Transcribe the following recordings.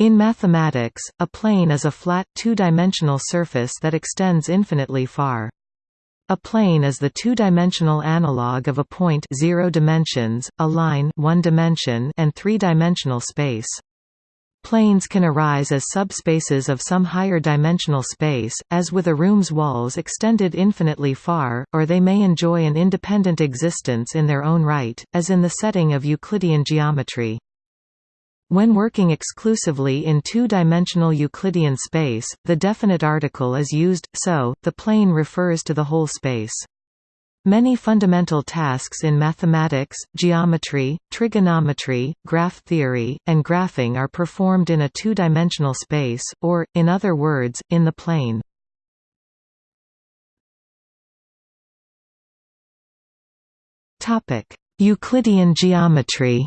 In mathematics, a plane is a flat, two-dimensional surface that extends infinitely far. A plane is the two-dimensional analog of a point zero dimensions, a line one dimension, and three-dimensional space. Planes can arise as subspaces of some higher dimensional space, as with a room's walls extended infinitely far, or they may enjoy an independent existence in their own right, as in the setting of Euclidean geometry. When working exclusively in two-dimensional Euclidean space, the definite article is used, so, the plane refers to the whole space. Many fundamental tasks in mathematics, geometry, trigonometry, graph theory, and graphing are performed in a two-dimensional space, or, in other words, in the plane. Euclidean geometry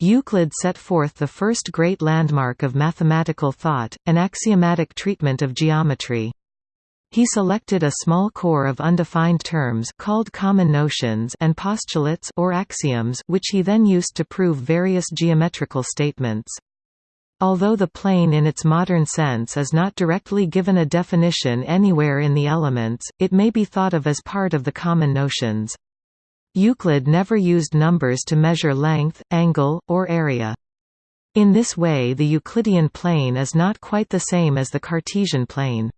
Euclid set forth the first great landmark of mathematical thought, an axiomatic treatment of geometry. He selected a small core of undefined terms called common notions and postulates or axioms which he then used to prove various geometrical statements. Although the plane in its modern sense is not directly given a definition anywhere in the elements, it may be thought of as part of the common notions. Euclid never used numbers to measure length, angle, or area. In this way the Euclidean plane is not quite the same as the Cartesian plane.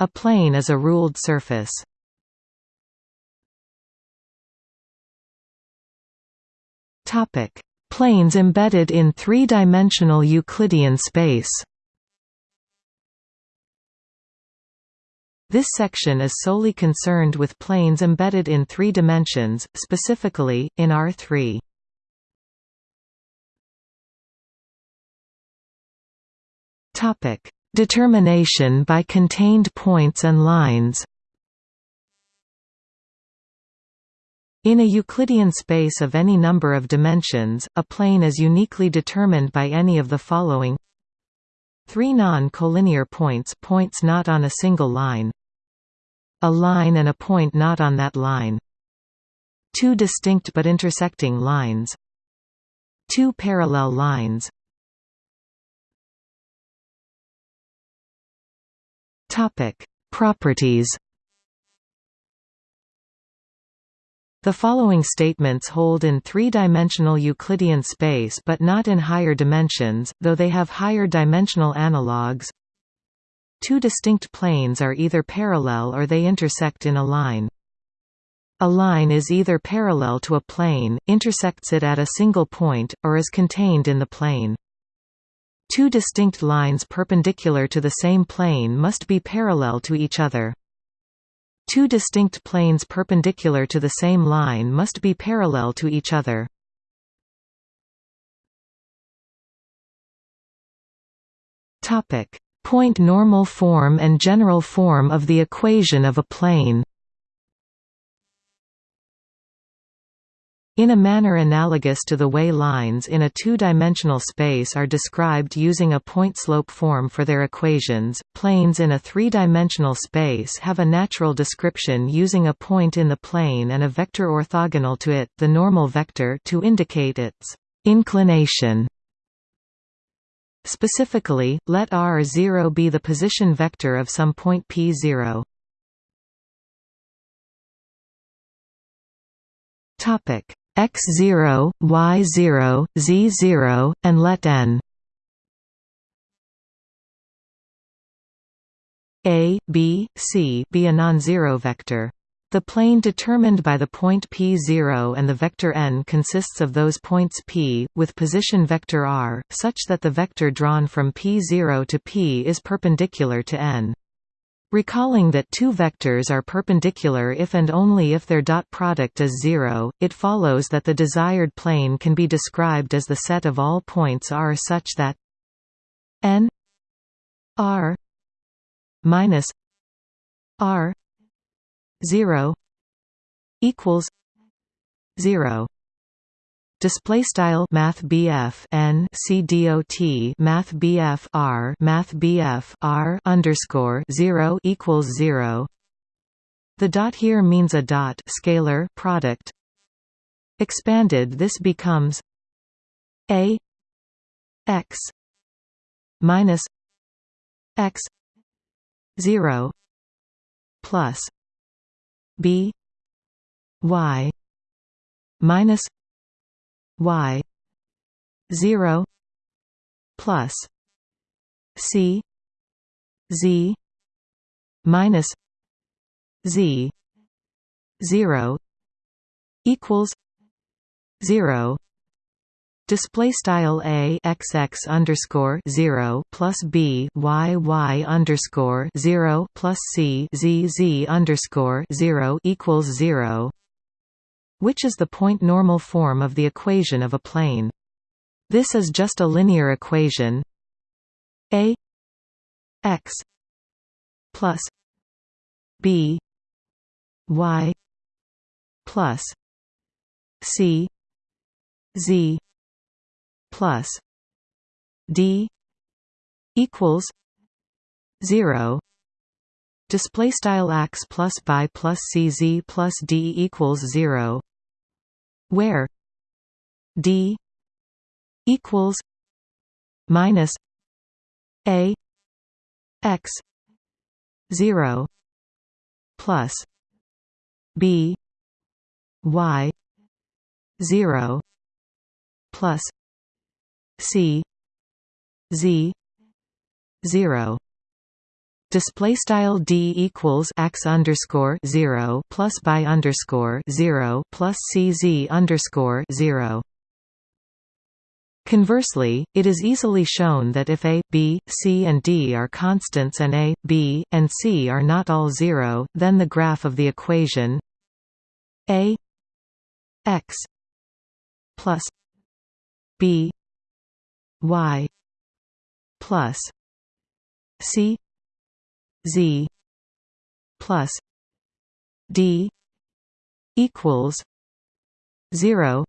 A plane is a ruled surface. Planes embedded in three-dimensional Euclidean space This section is solely concerned with planes embedded in three dimensions, specifically, in R3. Determination by contained points and lines In a Euclidean space of any number of dimensions, a plane is uniquely determined by any of the following. Three non-collinear points points not on a single line a line and a point not on that line. Two distinct but intersecting lines. Two parallel lines. Topic: Properties. The following statements hold in three-dimensional Euclidean space but not in higher dimensions, though they have higher dimensional analogues. Two distinct planes are either parallel or they intersect in a line. A line is either parallel to a plane, intersects it at a single point, or is contained in the plane. Two distinct lines perpendicular to the same plane must be parallel to each other. Two distinct planes perpendicular to the same line must be parallel to each other. Topic: point normal form and general form of the equation of a plane. In a manner analogous to the way lines in a two-dimensional space are described using a point-slope form for their equations, planes in a three-dimensional space have a natural description using a point in the plane and a vector orthogonal to it the normal vector to indicate its inclination. Specifically, let r0 be the position vector of some point p0. Topic x0, y0, z0, and let n a, b, c be a non-zero vector. The plane determined by the point p0 and the vector n consists of those points p, with position vector r, such that the vector drawn from p0 to p is perpendicular to n. Recalling that two vectors are perpendicular if and only if their dot product is zero, it follows that the desired plane can be described as the set of all points r such that n r minus r 0 equals 0 display style math BF n C dot math BF r math BF r underscore 0 equals 0 the dot here means a dot scalar product. Expanded this becomes a x minus x 0 plus b y minus y 0 plus c z minus z 0 equals 0 Display style a x x underscore zero plus b y y underscore zero plus c z z underscore zero equals zero, which is the point normal form of the equation of a plane. This is just a linear equation. A x plus b y plus c z plus d equals 0 display style x plus by plus cz plus d equals 0 where d equals minus a x 0 plus b y 0 plus c z 0 display style d equals x underscore 0 plus by underscore 0 plus cz underscore 0 Conversely, it is easily shown that if a, b, c and d are constants and a, b, and c are not all zero, then the graph of the equation a x plus b y plus c z plus d equals 0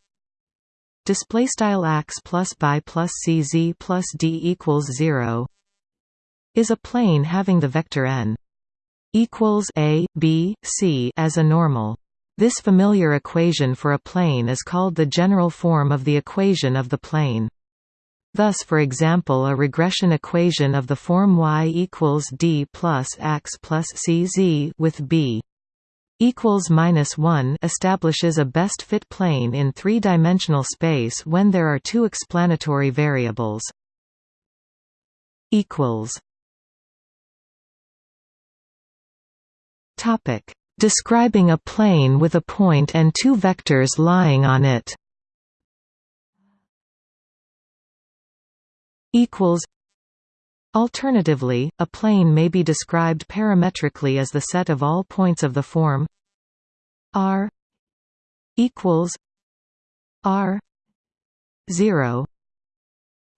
display style x plus by plus cz plus d equals 0 is a plane having the vector n equals a b c as a normal. This familiar equation for a plane is called the general form of the equation of the plane Thus for example a regression equation of the form y equals d plus x plus cz with b equals minus 1 establishes a best fit plane in three-dimensional space when there are two explanatory variables. equals Topic describing a plane with a point and two vectors lying on it equals Alternatively, a plane may be described parametrically as the set of all points of the form r equals r 0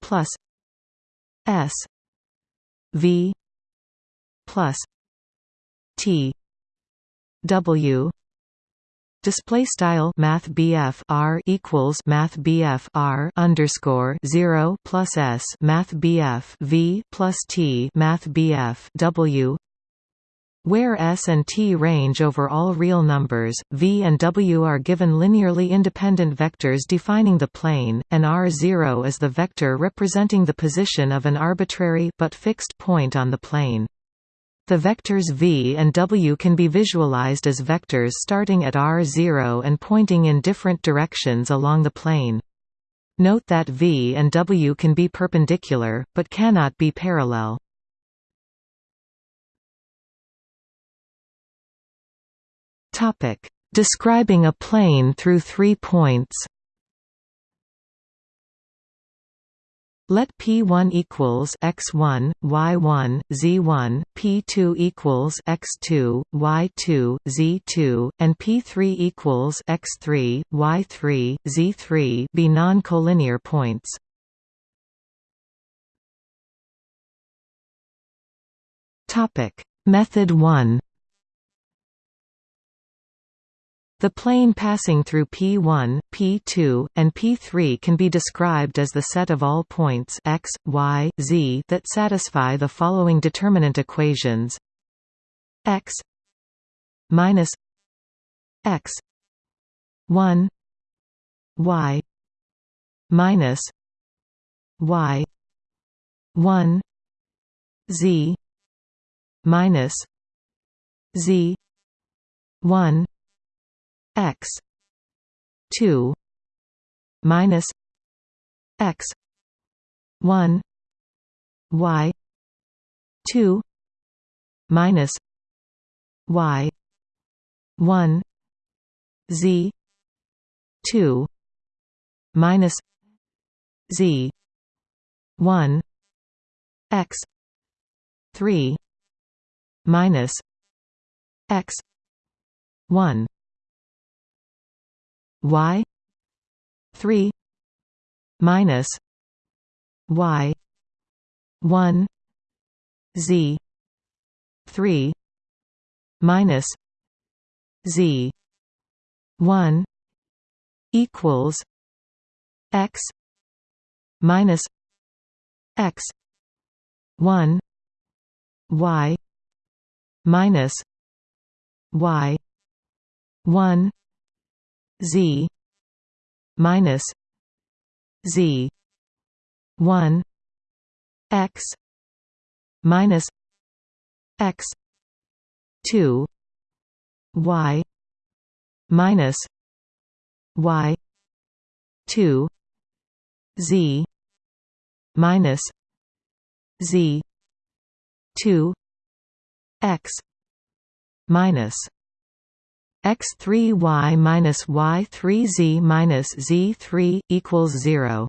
plus s v plus t w display style math BF R equals math BF R underscore 0 plus S math BF V plus T math BF W where S and T range over all real numbers, V and W are given linearly independent vectors defining the plane, and R0 is the vector representing the position of an arbitrary but fixed point on the plane. The vectors v and w can be visualized as vectors starting at r0 and pointing in different directions along the plane. Note that v and w can be perpendicular, but cannot be parallel. Describing a plane through three points Let P1 equals x1, y1, z1, P2 equals x2, y2, z2, and P3 equals x3, y3, z3 be non-collinear points. Topic: Method 1 The plane passing through P1, P2, and P3 can be described as the set of all points x, y, z that satisfy the following determinant equations. X minus x 1 y minus y 1 z minus z 1 x. 2 minus x. 1 y. 2 minus y. 1 z. 2 minus z. 1 x. 3 minus x. 1 y 3 minus y 1 z 3 minus z 1 equals x minus x 1 y minus y 1 z minus z 1 x minus x 2 y minus y 2 z minus z 2 x minus x3y minus y3z minus z3 equals 0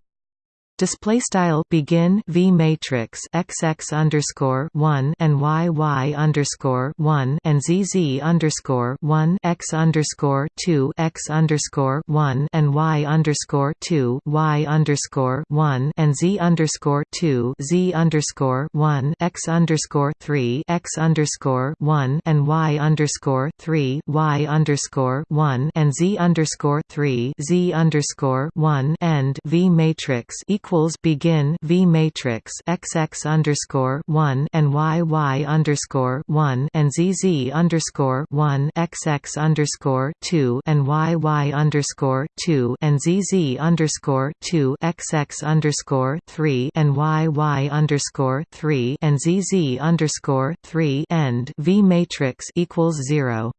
display style begin v matrix xx underscore 1 and yy underscore 1 and zz underscore 1 x underscore 2 x underscore 1 and y underscore 2 y underscore 1 and z underscore 2 z underscore 1 x underscore 3 x underscore 1 and y underscore 3 y underscore 1 and z underscore 3 z underscore 1 and v matrix equals equals begin V matrix XX underscore one and YY underscore one and ZZ underscore one XX underscore two and YY underscore two and ZZ underscore two XX underscore three and YY underscore three and ZZ underscore three and V matrix equals zero.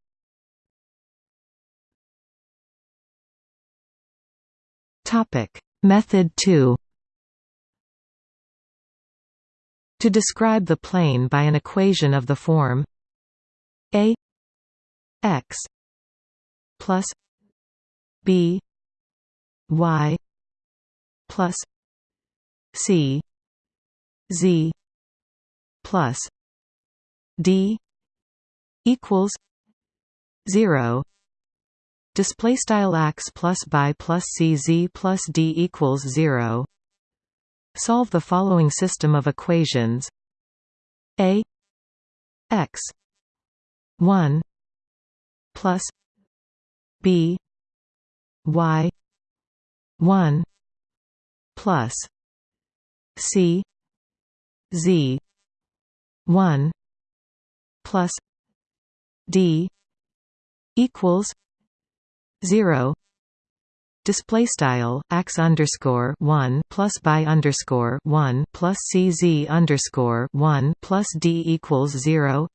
Topic Method 2 To describe the plane by an equation of the form a x plus b y plus c z plus d equals 0 display style x plus by plus c z plus d equals 0 Solve the following system of equations. A x 1 plus b y 1 plus c z 1 plus d equals 0 display style x underscore 1 plus by underscore 1 plus cz underscore 1 plus d equals 0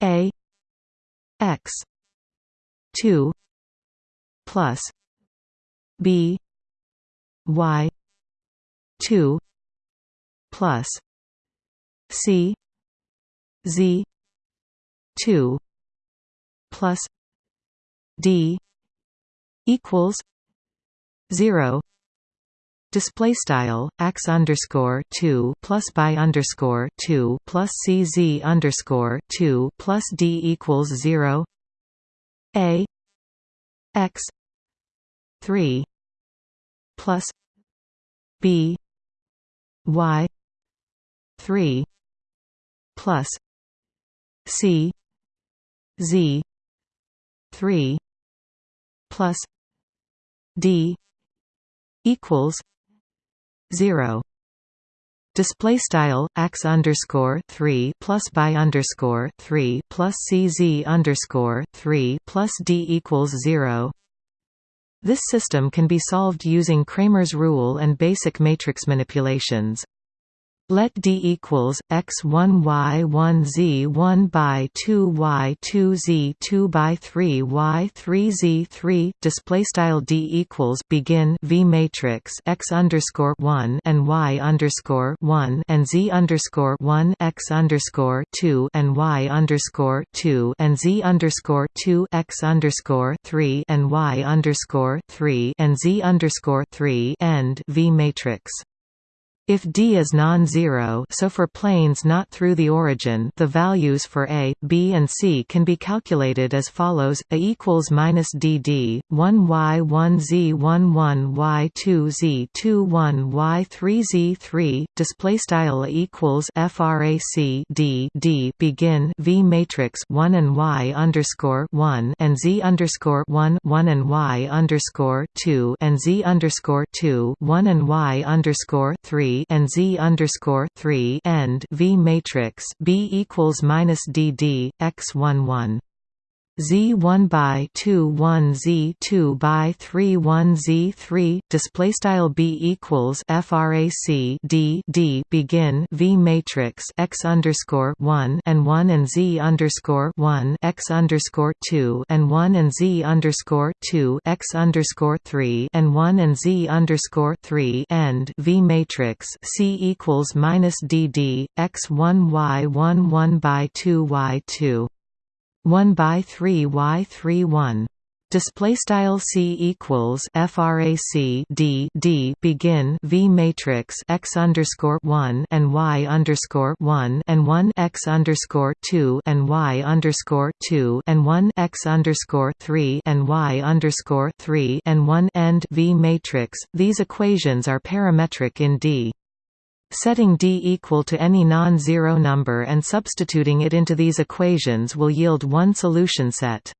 a x 2 plus b y 2 plus c z 2 plus d equals 0 display style x underscore 2 plus by underscore 2 plus cz underscore 2 plus d equals 0 a. X. 3 plus b. Y. 3 plus c. Z. 3 plus d equals 0 display style x underscore 3 plus by underscore 3 plus cz underscore 3 plus d equals 0 This system can be solved using Cramer's rule and basic matrix manipulations. Let D equals x one y one z one by two y two z two by three y three z three. Display style D equals begin V matrix x underscore one and y underscore one and z underscore one x underscore two and y underscore two and z underscore two x underscore three and y underscore three and z underscore three end V matrix. If D is non-zero so for planes not through the origin the values for A, B and C can be calculated as follows, A equals minus DD, 1 Y 1 Z 1 1 Y 2 Z 2 1 Y 3 Z 3, display style A equals FRAC D D begin V matrix 1 and Y underscore 1 and Z underscore 1 1 and Y underscore 2 and Z underscore 2 1 and Y underscore 3 and Z underscore three and V matrix B equals minus DD X one one Z1 by 2 1 Z2 by 3 1 Z3 display style B equals frac D D begin V matrix X underscore 1 and 1 and Z underscore 1 X underscore 2 and 1 and Z underscore 2 X underscore 3 and 1 and Z underscore 3 and V matrix C equals minus D D X 1 Y 1 1 by 2 Y 2 1 by 3 y 3 1 display style c equals frac d d. Begin v matrix x underscore 1 and y underscore 1 and 1 x underscore 2 and y underscore 2 and 1 x underscore 3 and y underscore 3 and 1 end v matrix. These equations are parametric in d Setting D equal to any non-zero number and substituting it into these equations will yield one solution set.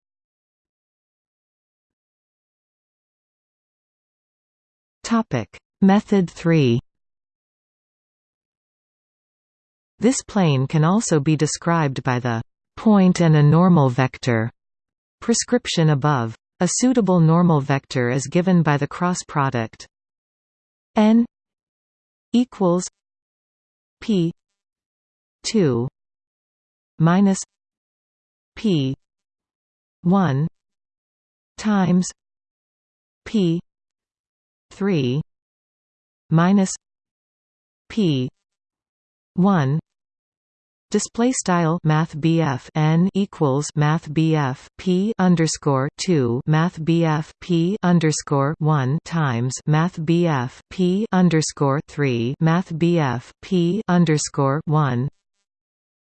Method 3 This plane can also be described by the point and a normal vector prescription above. A suitable normal vector is given by the cross product n equals P. two minus P. one times P. three minus P. one Display style Math n equals Math P underscore two Math P underscore one times Math P underscore three Math P underscore one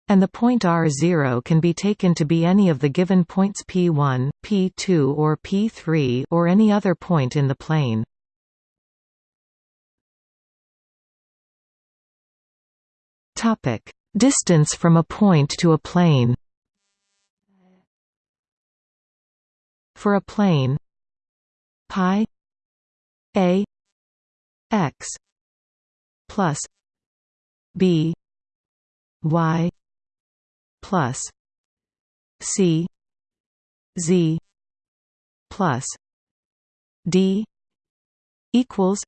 and the point r0 can be taken to be any of the given points p1, p2 or p3 or any other point in the plane. Topic Distance from a point to a plane. For a plane. Pi. A. X. Plus. B. Y. Plus. C. Z. Plus. D. Equals.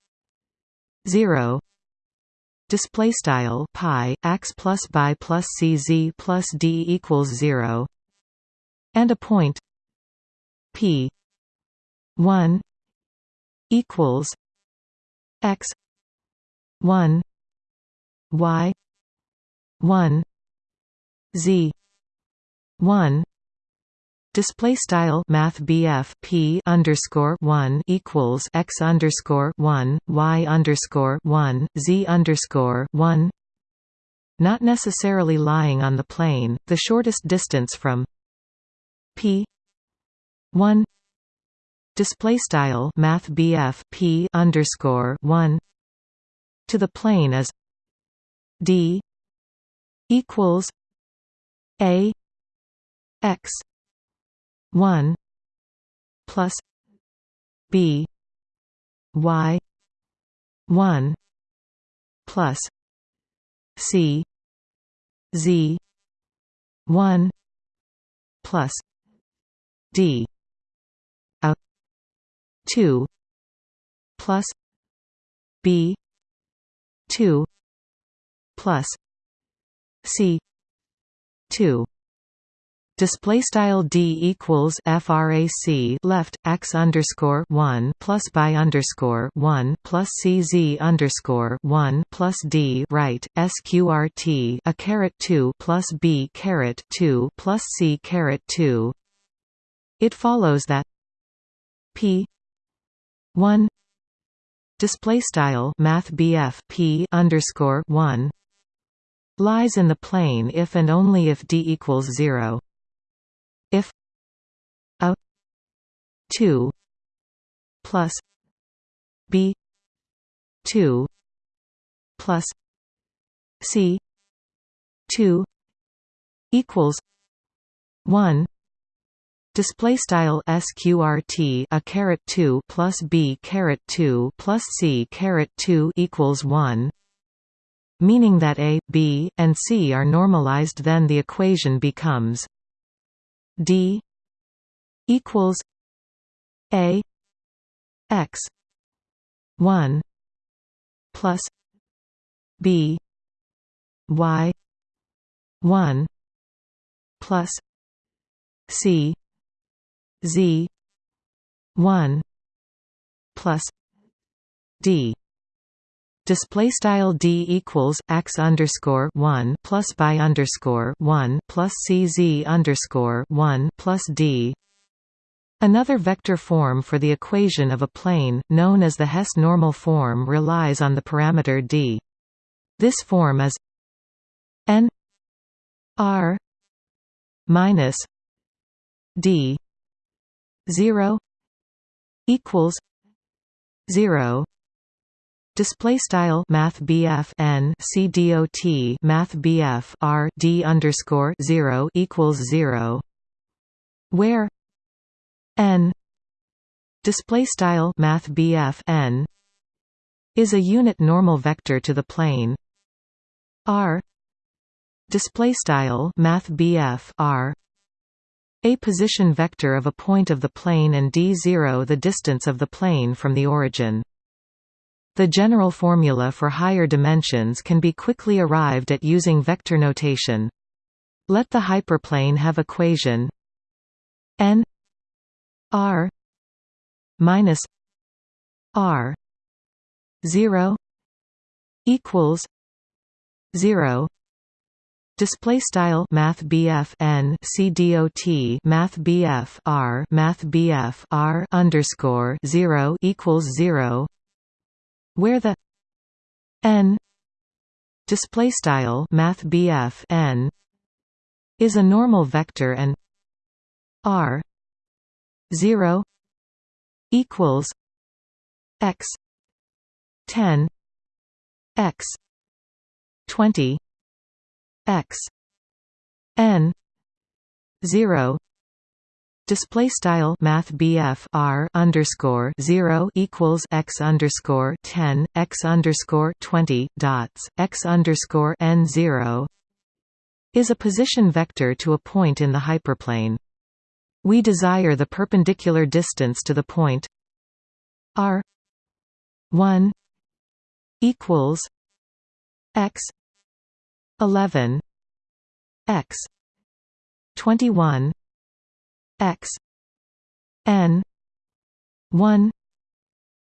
0 display style pi x plus by plus cz plus d equals 0 and a point p 1 equals x 1 y 1 z 1 Display style Math P underscore one equals x underscore one y underscore one z underscore one not necessarily lying on the plane, the shortest distance from p 1 display style math P underscore 1 to the plane is d equals a x 1 plus b y 1 plus c z 1 plus d a two plus B two plus C two Display style d equals frac left x underscore one plus by underscore one plus cz underscore one plus d right sqrt a caret two plus b caret two plus c caret two. It follows that p one display style math p underscore one lies in the plane if and only if d equals zero if a 2 plus b 2 plus c 2 equals 1 Display style sqrt a caret two plus b caret two plus c caret two equals one, meaning that a, b, and c are normalized. Then the equation becomes D equals A X one plus B Y one plus C Z one plus D display style d equals x underscore one plus by underscore one plus cz underscore one plus d. Another vector form for the equation of a plane, known as the Hess normal form, relies on the parameter d. This form is n r minus d zero equals zero Display style Math BF N C D O T Math BF R D underscore zero equals zero. Where? N. Display style Math BF N is a unit normal vector to the plane. R. Display style Math BF R a position vector of a point of the plane and d0 the distance of the plane from the origin the general formula for higher dimensions can be quickly arrived at using vector notation. Let the hyperplane have equation n r minus r 0 equals 0 Display style Math BF N C D O T Math BF R Math BF R underscore zero equals zero where the n display style math n is a normal vector and r 0 equals x 10 x 20 x n 0 Display style Math R underscore zero equals x underscore ten x underscore twenty dots x underscore n zero is a position vector to a point in the hyperplane. We desire the perpendicular distance to the point r one equals x eleven x twenty one x n 1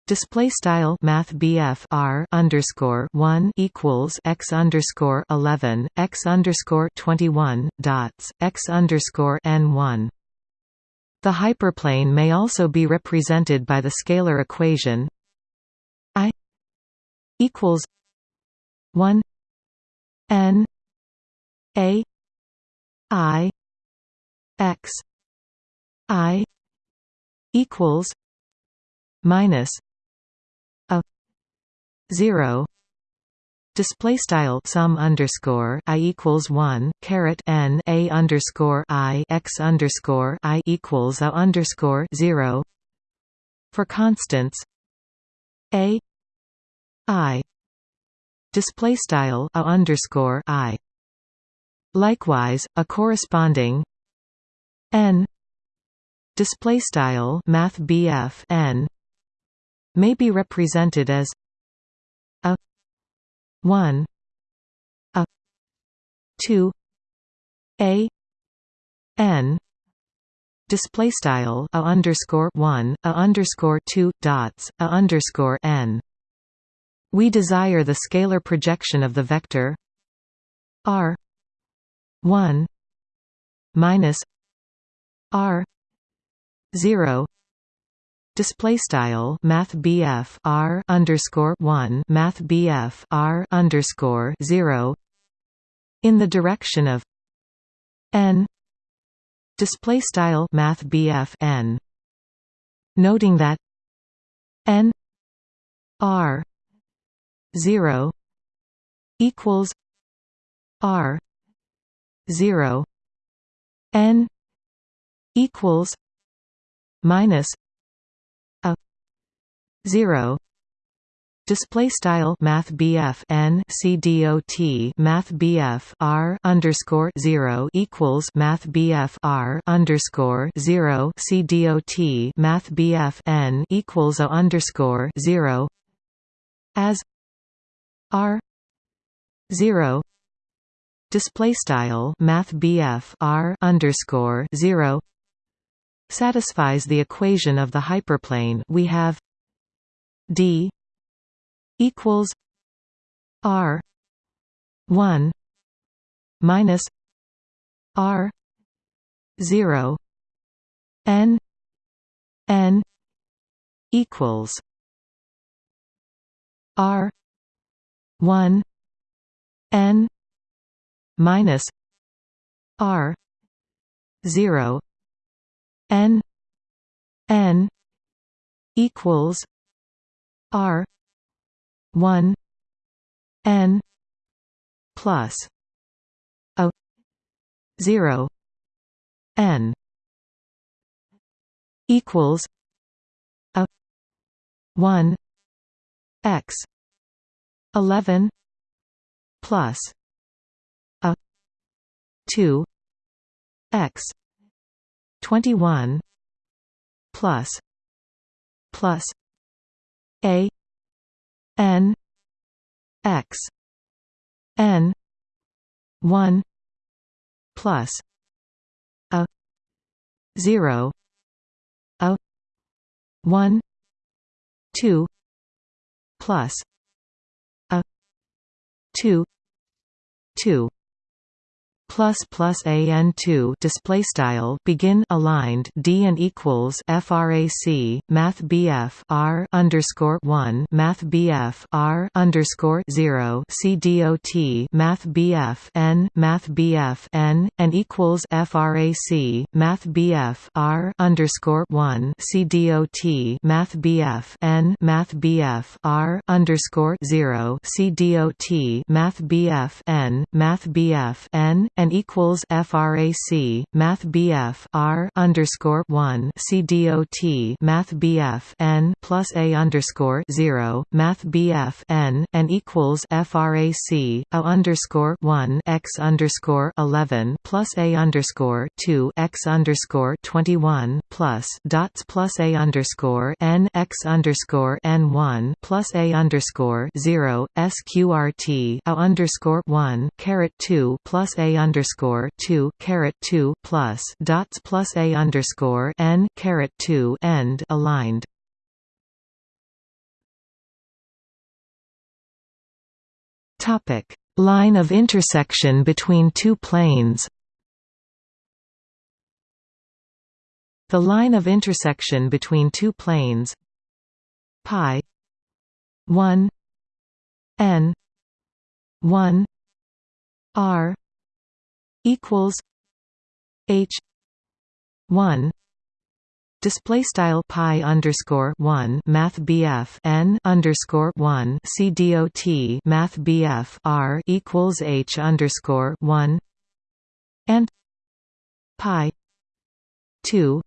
display style math BF r underscore 1 equals x underscore 11 x underscore 21 dots x underscore n 1 the hyperplane may also be represented by the scalar equation i equals 1 n a i x I equals minus a zero Display style sum underscore i equals one caret n a underscore i x underscore i equals a underscore zero for constants a i display style a underscore i. Likewise, a corresponding n display style math n may be represented as a 1 a 2 a n display style a underscore 1 a underscore 2 dots a underscore n. We desire the scalar projection of the vector r 1 minus r 0 display style math BF R underscore 1 math BF R underscore 0 in the direction of n. Display style math BF n. Noting that n R 0 equals R 0 n equals minus a 0 Display style Math BF N C D O T Math BF R underscore zero equals Math BF R underscore zero C D O T Math BF N equals A underscore zero as R zero. Display style math BF R underscore 0 satisfies the equation of the hyperplane we have D equals R 1 minus R 0 N N equals R 1 N minus R zero N N equals R one N plus a zero N equals a one X eleven plus a 2 x 21 plus plus a n x n 1 plus a 0 a 1 2 plus a 2 2 plus plus an 2 display style begin aligned d and equals frac math bf r underscore 1 math bf r underscore 0 c dot math bf n math bf n and equals frac math bf r underscore 1 c dot math bf n math bf r underscore 0 c dot math bf n math bf n and equals frac math bf r underscore 1 c dot math bf n plus a underscore 0 math bf n and equals frac a underscore 1 x underscore 11 plus a underscore 2 x underscore 21 plus dots plus a underscore n x underscore n 1 plus a underscore 0 sqrt a underscore 1 caret 2 plus a underscore two caret two plus dots plus a underscore n caret two end aligned. Topic: Line of intersection between two planes. The line of intersection between two planes. Pi. 1 n. 1 r equals H one display style pi underscore one math BF n underscore one C dot math BF R equals H underscore one and pi two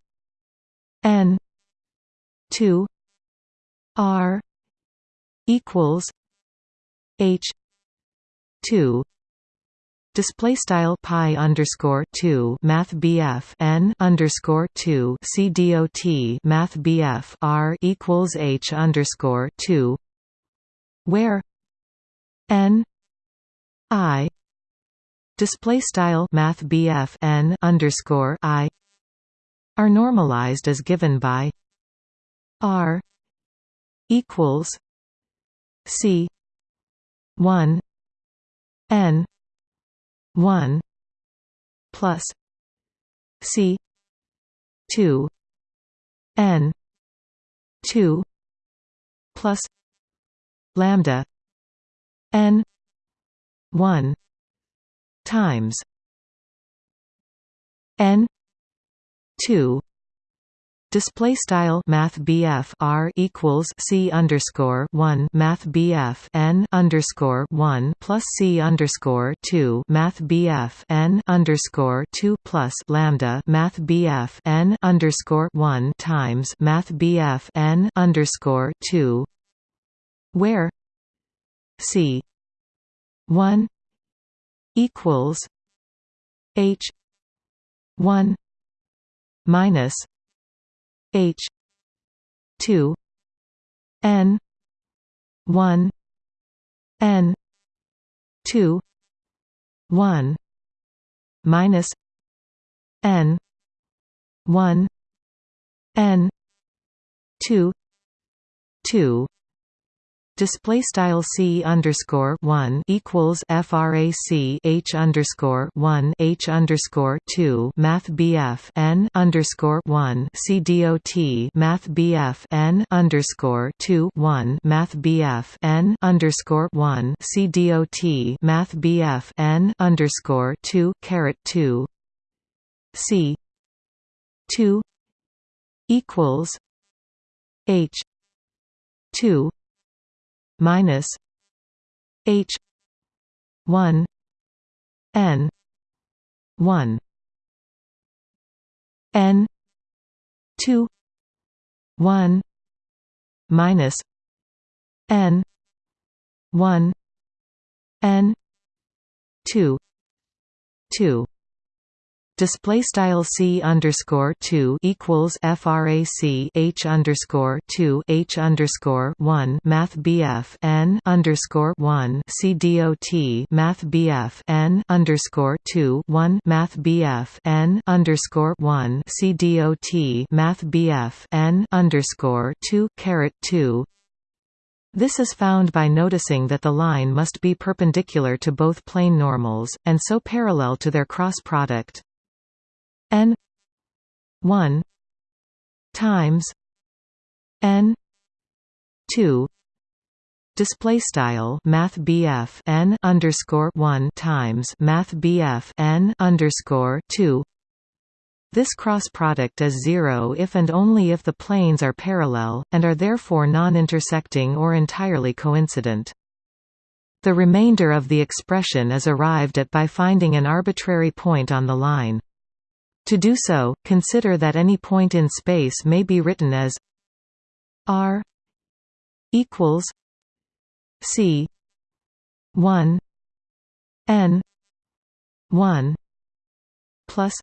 n two R equals H two Display style pi underscore two Math BF N underscore two C D O T Math BF R equals H underscore two where N I display style Math BF N underscore I are normalized as given by R equals C one N 1 plus c 2 n 2 plus lambda n 1 times n 2 Display style Math R equals C underscore one Math N underscore one plus C underscore two Math N underscore two plus Lambda Math N underscore one times Math N underscore two where C one equals H one minus H. two. N. one. N. two. one. Minus N. one. N. two. two Display style c underscore one equals frac h underscore one h underscore two Math BF n underscore one c dot Math BF n underscore two one Math BF n underscore one c dot Math BF n underscore two caret two. C two equals h two minus H one N one N two one minus N one N two two display style c underscore two equals frac h underscore two h underscore one math bf n underscore one c dot math bf n underscore two one math bf n underscore one c dot math bf n underscore two caret two. This is found by noticing that the line must be perpendicular to both plane normals, and so parallel to their cross product n 1 times n 2 display style math BF n underscore 1 times math BF n underscore 2 this cross product is zero if and only if the planes are parallel, and are therefore non-intersecting or entirely coincident. The remainder of the expression is arrived at by finding an arbitrary point on the line. To do so, consider that any point in space may be written as r equals c 1 n 1 plus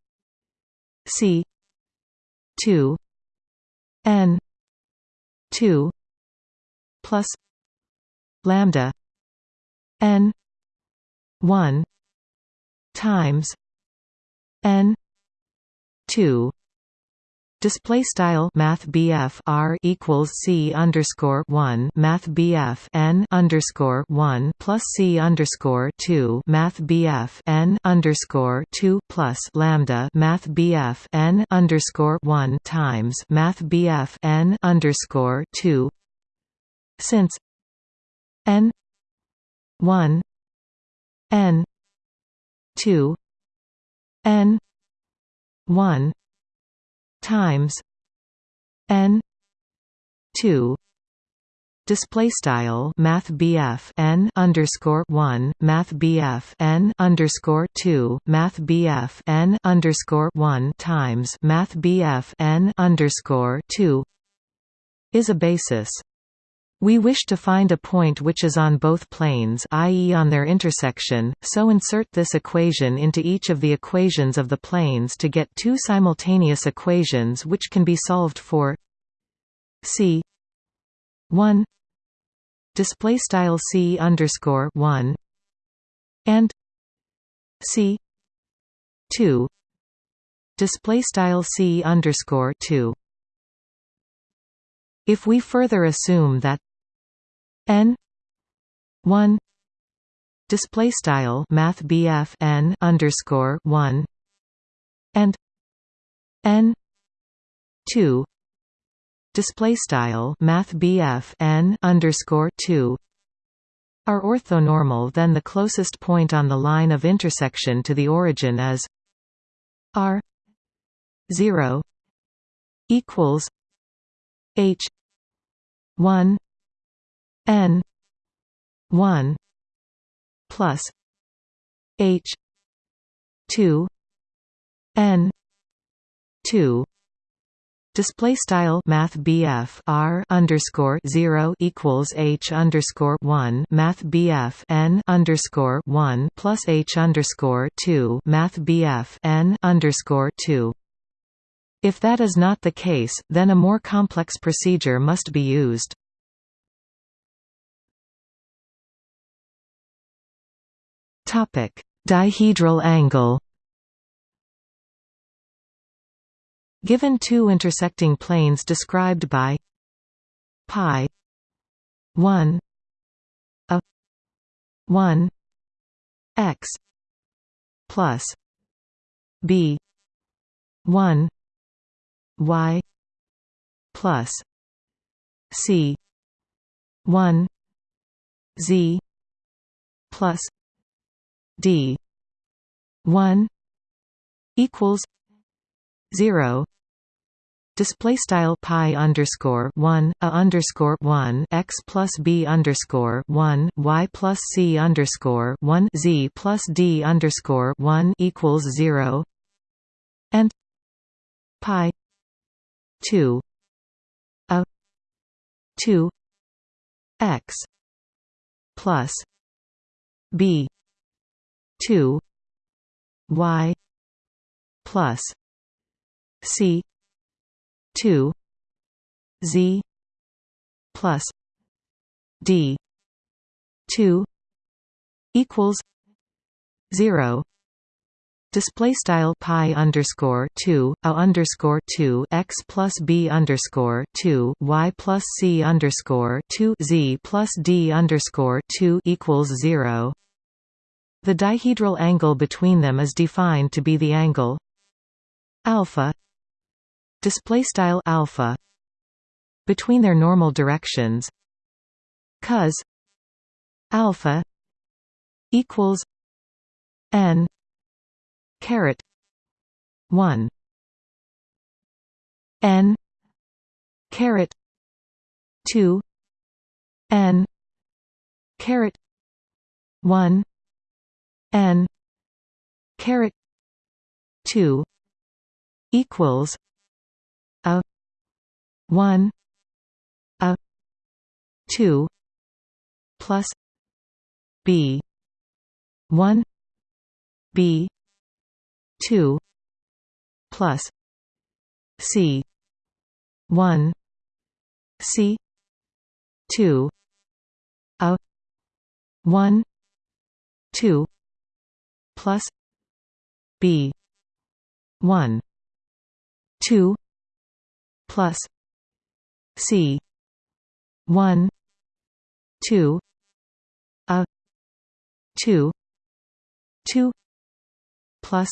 c 2 n 2 plus lambda n 1 times n two. Display style Math R equals C underscore one Math N underscore one plus C underscore two Math N underscore two plus Lambda Math N underscore one times Math BF N underscore two. Since N one N two N 1 times n 2 display style math n underscore 1 math n underscore 2 math n underscore 1 times math n underscore 2 is a basis We wish to find a point which is on both planes i.e. on their intersection, so insert this equation into each of the equations of the planes to get two simultaneous equations which can be solved for c 1 display style c underscore 1 and c 2 display style c underscore 2 if we further assume that n 1 display style math BF n underscore 1 and n 2 display style math BF n underscore 2 are orthonormal then the closest point on the line of intersection to the origin is r 0 equals h 1 n 1 plus h 2 n 2 Display style Math BF R underscore zero equals H underscore one Math BF N underscore one plus H underscore two Math BF N underscore two. If that is not the case, then a more complex procedure must be used. Topic: Dihedral angle. Given two intersecting planes described by pi 1 a 1 x plus b 1 y plus c 1 z plus d. 1 equals 0 display style pi underscore 1 a underscore 1 x plus b underscore 1 y plus c underscore 1 z plus d underscore 1 equals 0 and pi 2 a 2 x plus b 2 y plus c 2 z plus d 2 equals 0 Display style pi underscore two a underscore two x plus b underscore two y plus c underscore two z plus d underscore two equals zero. The dihedral angle between them is defined to be the angle alpha display style alpha between their normal directions cos alpha equals n caret 1 n caret 2 n caret 1 n caret 2 equals a 1 a 2 plus b 1 b 2 plus c 1 c 2 a 1 2 plus b 1 2 plus c 1 2 a 2 2 plus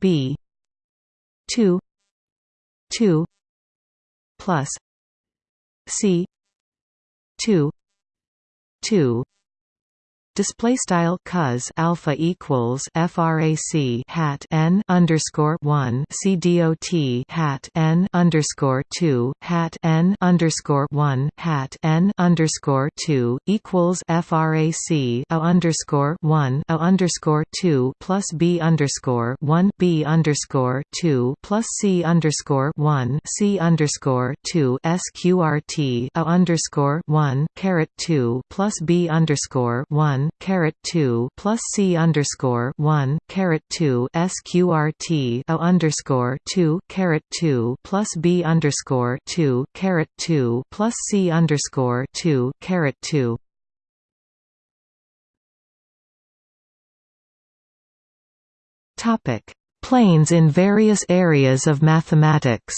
B two two plus C two two display style cos alpha equals frac hat n underscore 1 c dot hat n underscore 2 hat n underscore 1 hat n underscore 2 equals frac a underscore 1 a underscore 2 plus b underscore 1 b underscore 2 plus c underscore 1 c underscore 2 sqrt a underscore 1 caret 2 plus b underscore 1 caret 2 plus c underscore 1 caret 2 sqrt a underscore 2 caret 2 plus b underscore 2 caret 2 plus c underscore 2 caret 2 Topic: Planes in various areas of mathematics.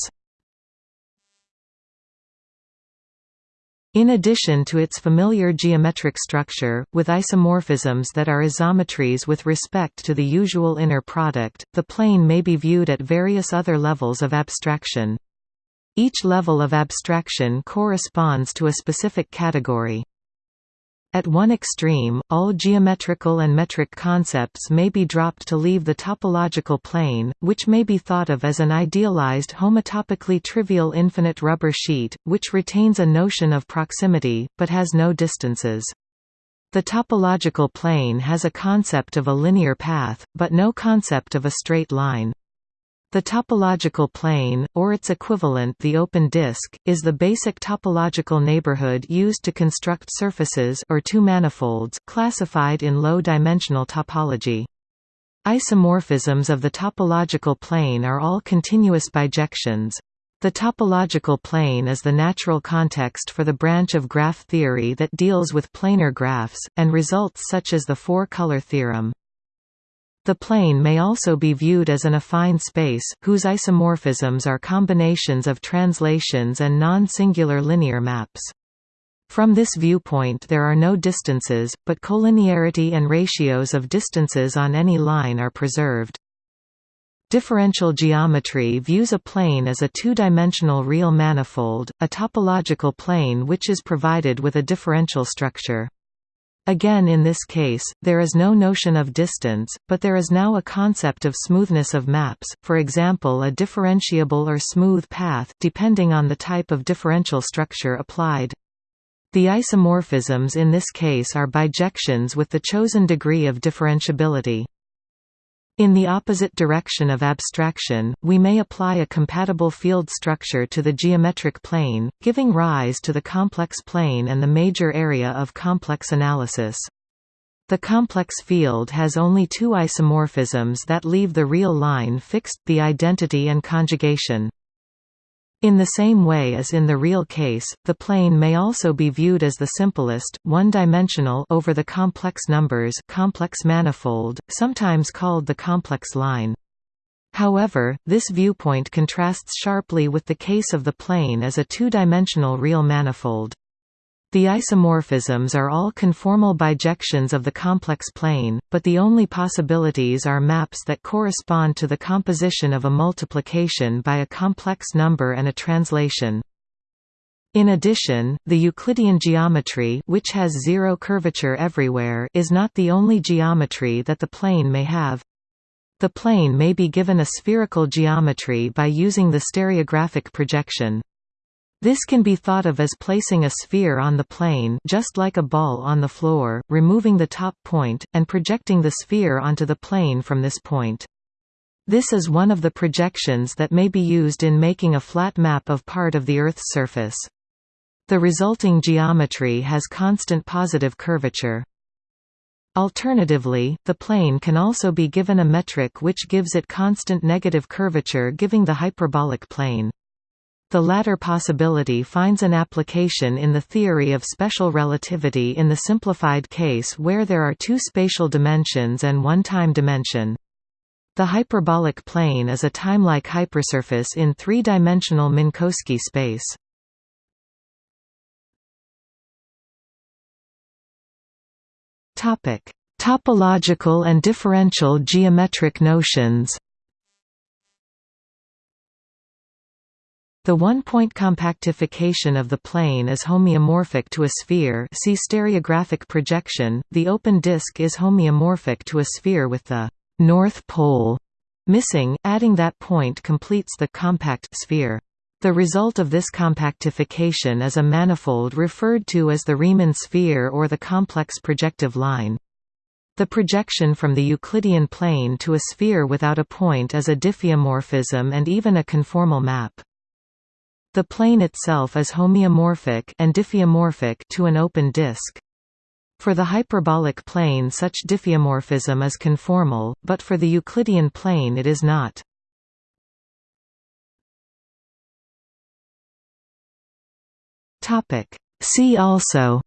In addition to its familiar geometric structure, with isomorphisms that are isometries with respect to the usual inner product, the plane may be viewed at various other levels of abstraction. Each level of abstraction corresponds to a specific category. At one extreme, all geometrical and metric concepts may be dropped to leave the topological plane, which may be thought of as an idealized homotopically trivial infinite rubber sheet, which retains a notion of proximity, but has no distances. The topological plane has a concept of a linear path, but no concept of a straight line. The topological plane, or its equivalent the open disk, is the basic topological neighborhood used to construct surfaces or two manifolds classified in low-dimensional topology. Isomorphisms of the topological plane are all continuous bijections. The topological plane is the natural context for the branch of graph theory that deals with planar graphs, and results such as the four-color theorem. The plane may also be viewed as an affine space, whose isomorphisms are combinations of translations and non-singular linear maps. From this viewpoint there are no distances, but collinearity and ratios of distances on any line are preserved. Differential geometry views a plane as a two-dimensional real manifold, a topological plane which is provided with a differential structure. Again in this case, there is no notion of distance, but there is now a concept of smoothness of maps, for example a differentiable or smooth path depending on the type of differential structure applied. The isomorphisms in this case are bijections with the chosen degree of differentiability. In the opposite direction of abstraction, we may apply a compatible field structure to the geometric plane, giving rise to the complex plane and the major area of complex analysis. The complex field has only two isomorphisms that leave the real line fixed, the identity and conjugation. In the same way as in the real case, the plane may also be viewed as the simplest, one-dimensional over the complex numbers complex manifold, sometimes called the complex line. However, this viewpoint contrasts sharply with the case of the plane as a two-dimensional real manifold. The isomorphisms are all conformal bijections of the complex plane, but the only possibilities are maps that correspond to the composition of a multiplication by a complex number and a translation. In addition, the Euclidean geometry which has zero curvature everywhere is not the only geometry that the plane may have. The plane may be given a spherical geometry by using the stereographic projection. This can be thought of as placing a sphere on the plane just like a ball on the floor, removing the top point, and projecting the sphere onto the plane from this point. This is one of the projections that may be used in making a flat map of part of the Earth's surface. The resulting geometry has constant positive curvature. Alternatively, the plane can also be given a metric which gives it constant negative curvature giving the hyperbolic plane. The latter possibility finds an application in the theory of special relativity in the simplified case where there are two spatial dimensions and one time dimension. The hyperbolic plane is a timelike hypersurface in three-dimensional Minkowski space. Topological and differential geometric notions The one-point compactification of the plane is homeomorphic to a sphere see stereographic projection, the open disk is homeomorphic to a sphere with the «north pole» missing, adding that point completes the compact sphere. The result of this compactification is a manifold referred to as the Riemann sphere or the complex projective line. The projection from the Euclidean plane to a sphere without a point is a diffeomorphism and even a conformal map. The plane itself is homeomorphic and diffeomorphic to an open disk. For the hyperbolic plane such diffeomorphism is conformal, but for the Euclidean plane it is not. See also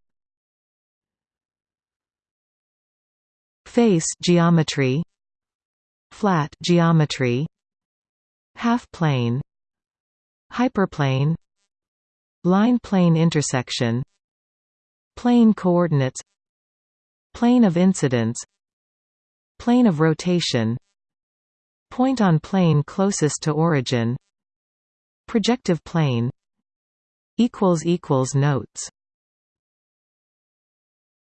Face geometry Flat geometry Half-plane Hyperplane Line-plane intersection Plane coordinates Plane of incidence Plane of rotation Point on plane closest to origin Projective plane equals equals Notes